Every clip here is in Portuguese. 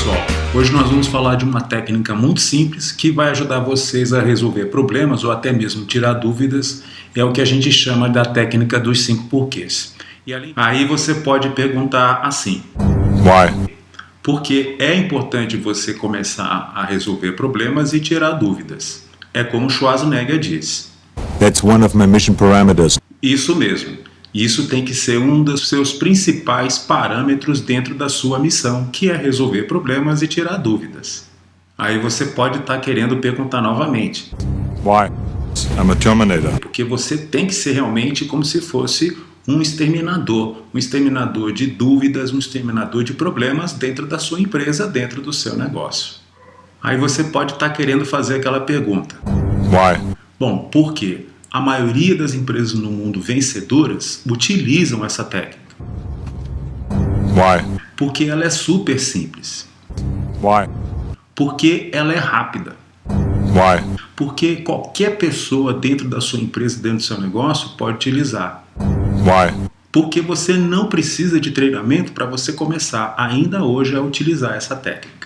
pessoal, hoje nós vamos falar de uma técnica muito simples que vai ajudar vocês a resolver problemas ou até mesmo tirar dúvidas, é o que a gente chama da técnica dos cinco porquês. E aí você pode perguntar assim, Why? Porque é importante você começar a resolver problemas e tirar dúvidas. É como Schwarzenegger diz. That's one of my mission parameters. Isso mesmo. Isso tem que ser um dos seus principais parâmetros dentro da sua missão, que é resolver problemas e tirar dúvidas. Aí você pode estar tá querendo perguntar novamente. Why? I'm a Terminator. Porque você tem que ser realmente como se fosse um exterminador, um exterminador de dúvidas, um exterminador de problemas dentro da sua empresa, dentro do seu negócio. Aí você pode estar tá querendo fazer aquela pergunta. Why? Bom, por quê? A maioria das empresas no mundo vencedoras utilizam essa técnica. Why? Porque ela é super simples. Why? Porque ela é rápida. Why? Porque qualquer pessoa dentro da sua empresa, dentro do seu negócio, pode utilizar. Why? Porque você não precisa de treinamento para você começar ainda hoje a utilizar essa técnica.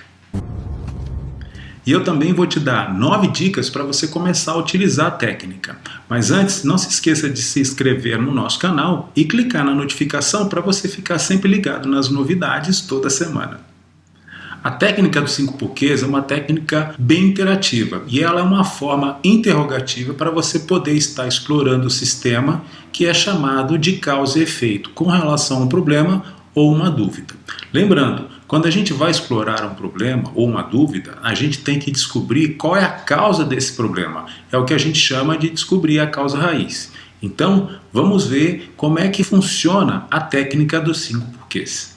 E eu também vou te dar nove dicas para você começar a utilizar a técnica. Mas antes, não se esqueça de se inscrever no nosso canal e clicar na notificação para você ficar sempre ligado nas novidades toda semana. A técnica dos cinco porquês é uma técnica bem interativa e ela é uma forma interrogativa para você poder estar explorando o sistema que é chamado de causa e efeito com relação a um problema ou uma dúvida. Lembrando, quando a gente vai explorar um problema ou uma dúvida, a gente tem que descobrir qual é a causa desse problema. É o que a gente chama de descobrir a causa raiz. Então, vamos ver como é que funciona a técnica dos cinco porquês.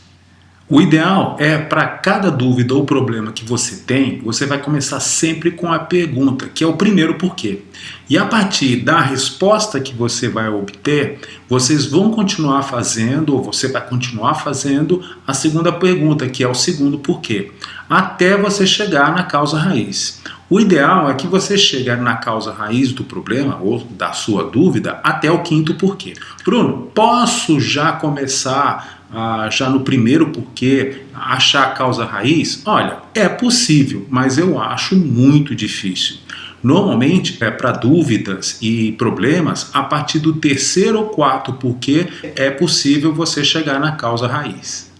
O ideal é, para cada dúvida ou problema que você tem, você vai começar sempre com a pergunta, que é o primeiro porquê. E a partir da resposta que você vai obter, vocês vão continuar fazendo, ou você vai continuar fazendo, a segunda pergunta, que é o segundo porquê, até você chegar na causa raiz. O ideal é que você chegue na causa raiz do problema ou da sua dúvida até o quinto porquê. Bruno, posso já começar ah, já no primeiro porquê, achar a causa raiz? Olha, é possível, mas eu acho muito difícil. Normalmente, é para dúvidas e problemas, a partir do terceiro ou quarto porquê é possível você chegar na causa raiz.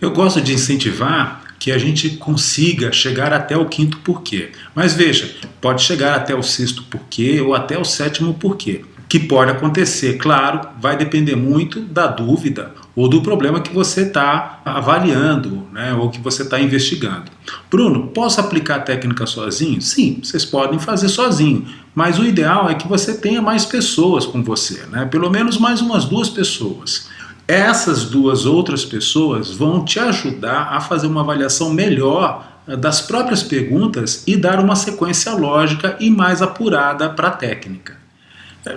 Eu gosto de incentivar que a gente consiga chegar até o quinto porquê. Mas veja, pode chegar até o sexto porquê ou até o sétimo porquê. Que pode acontecer, claro, vai depender muito da dúvida ou do problema que você está avaliando, né, ou que você está investigando. Bruno, posso aplicar a técnica sozinho? Sim, vocês podem fazer sozinho, mas o ideal é que você tenha mais pessoas com você, né, pelo menos mais umas duas pessoas. Essas duas outras pessoas vão te ajudar a fazer uma avaliação melhor eh, das próprias perguntas e dar uma sequência lógica e mais apurada para a técnica.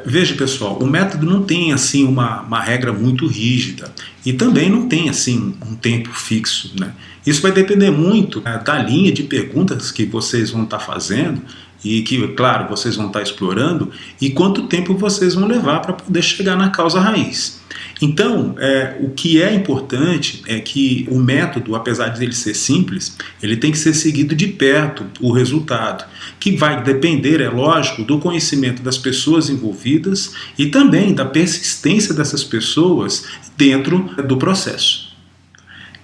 Veja pessoal, o método não tem assim uma, uma regra muito rígida e também não tem assim um tempo fixo. Né? Isso vai depender muito né, da linha de perguntas que vocês vão estar tá fazendo e que, claro, vocês vão estar explorando e quanto tempo vocês vão levar para poder chegar na causa raiz. Então, é, o que é importante é que o método, apesar de ele ser simples, ele tem que ser seguido de perto o resultado, que vai depender, é lógico, do conhecimento das pessoas envolvidas e também da persistência dessas pessoas dentro do processo.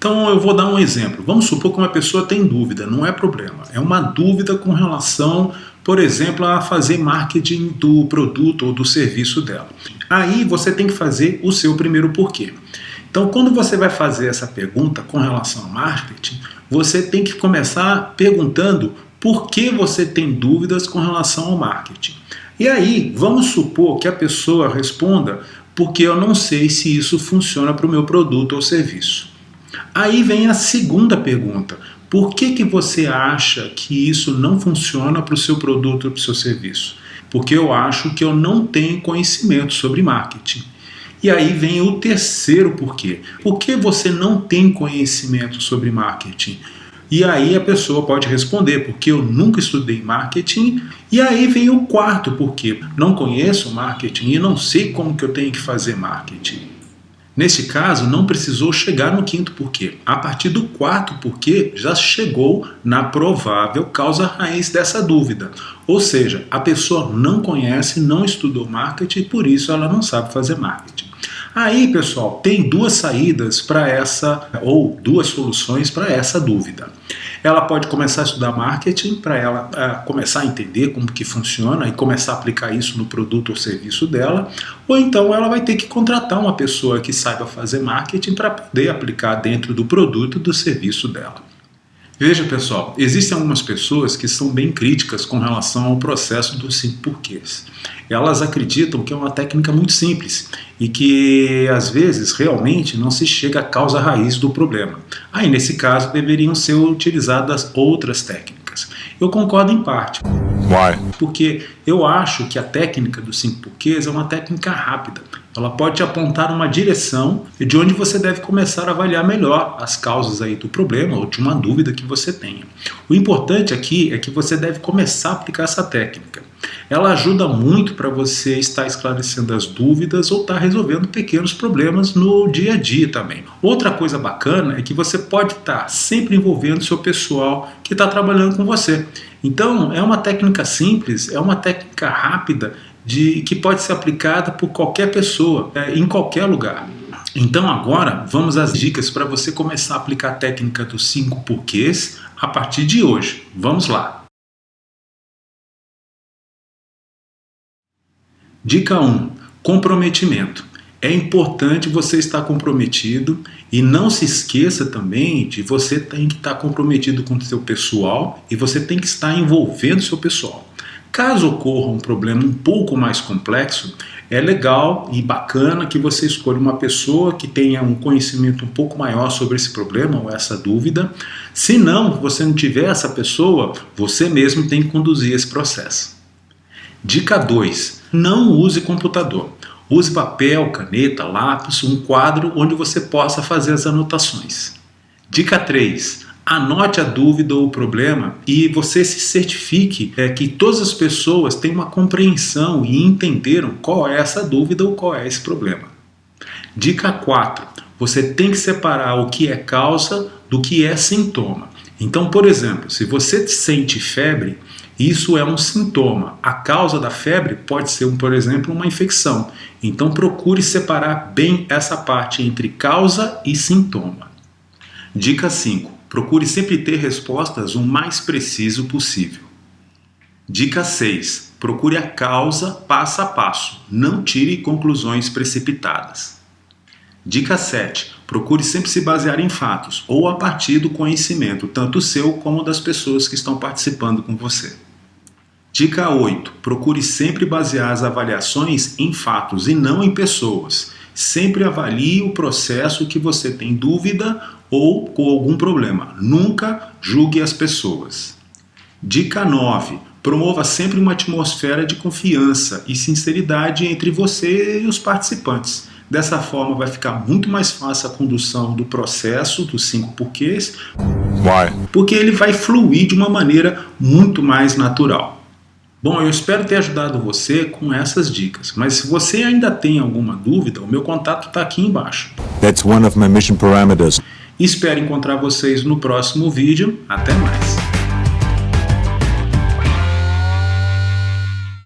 Então eu vou dar um exemplo. Vamos supor que uma pessoa tem dúvida, não é problema. É uma dúvida com relação por exemplo, a fazer marketing do produto ou do serviço dela. Aí você tem que fazer o seu primeiro porquê. Então, quando você vai fazer essa pergunta com relação ao marketing, você tem que começar perguntando por que você tem dúvidas com relação ao marketing. E aí, vamos supor que a pessoa responda porque eu não sei se isso funciona para o meu produto ou serviço. Aí vem a segunda pergunta. Por que, que você acha que isso não funciona para o seu produto ou para o seu serviço? Porque eu acho que eu não tenho conhecimento sobre marketing. E aí vem o terceiro porquê. Por que você não tem conhecimento sobre marketing? E aí a pessoa pode responder, porque eu nunca estudei marketing. E aí vem o quarto porquê. Não conheço marketing e não sei como que eu tenho que fazer marketing. Neste caso, não precisou chegar no quinto porquê. A partir do quarto porquê, já chegou na provável causa raiz dessa dúvida. Ou seja, a pessoa não conhece, não estudou marketing e por isso ela não sabe fazer marketing. Aí, pessoal, tem duas saídas para essa, ou duas soluções para essa dúvida. Ela pode começar a estudar marketing para ela uh, começar a entender como que funciona e começar a aplicar isso no produto ou serviço dela, ou então ela vai ter que contratar uma pessoa que saiba fazer marketing para poder aplicar dentro do produto do serviço dela. Veja pessoal, existem algumas pessoas que são bem críticas com relação ao processo dos cinco porquês. Elas acreditam que é uma técnica muito simples e que às vezes realmente não se chega à causa raiz do problema. Aí nesse caso deveriam ser utilizadas outras técnicas. Eu concordo em parte. Why? Porque eu acho que a técnica dos cinco porquês é uma técnica rápida. Ela pode te apontar uma direção de onde você deve começar a avaliar melhor as causas aí do problema ou de uma dúvida que você tenha. O importante aqui é que você deve começar a aplicar essa técnica. Ela ajuda muito para você estar esclarecendo as dúvidas ou estar resolvendo pequenos problemas no dia a dia também. Outra coisa bacana é que você pode estar sempre envolvendo seu pessoal que está trabalhando com você. Então é uma técnica simples, é uma técnica rápida de, que pode ser aplicada por qualquer pessoa, é, em qualquer lugar. Então agora vamos às dicas para você começar a aplicar a técnica dos 5 porquês a partir de hoje. Vamos lá! Dica 1. Comprometimento. É importante você estar comprometido e não se esqueça também de você tem que estar comprometido com o seu pessoal e você tem que estar envolvendo o seu pessoal. Caso ocorra um problema um pouco mais complexo, é legal e bacana que você escolha uma pessoa que tenha um conhecimento um pouco maior sobre esse problema ou essa dúvida. Se não, você não tiver essa pessoa, você mesmo tem que conduzir esse processo. Dica 2. Não use computador. Use papel, caneta, lápis, um quadro onde você possa fazer as anotações. Dica 3 anote a dúvida ou o problema e você se certifique é, que todas as pessoas têm uma compreensão e entenderam qual é essa dúvida ou qual é esse problema. Dica 4. Você tem que separar o que é causa do que é sintoma. Então, por exemplo, se você sente febre, isso é um sintoma. A causa da febre pode ser, por exemplo, uma infecção. Então procure separar bem essa parte entre causa e sintoma. Dica 5. Procure sempre ter respostas o mais preciso possível. Dica 6. Procure a causa passo a passo. Não tire conclusões precipitadas. Dica 7. Procure sempre se basear em fatos ou a partir do conhecimento, tanto seu como das pessoas que estão participando com você. Dica 8. Procure sempre basear as avaliações em fatos e não em pessoas. Sempre avalie o processo que você tem dúvida ou com algum problema. Nunca julgue as pessoas. Dica 9. Promova sempre uma atmosfera de confiança e sinceridade entre você e os participantes. Dessa forma vai ficar muito mais fácil a condução do processo dos cinco porquês, Why? porque ele vai fluir de uma maneira muito mais natural. Bom, eu espero ter ajudado você com essas dicas, mas se você ainda tem alguma dúvida, o meu contato está aqui embaixo. That's one of my mission parameters. Espero encontrar vocês no próximo vídeo. Até mais!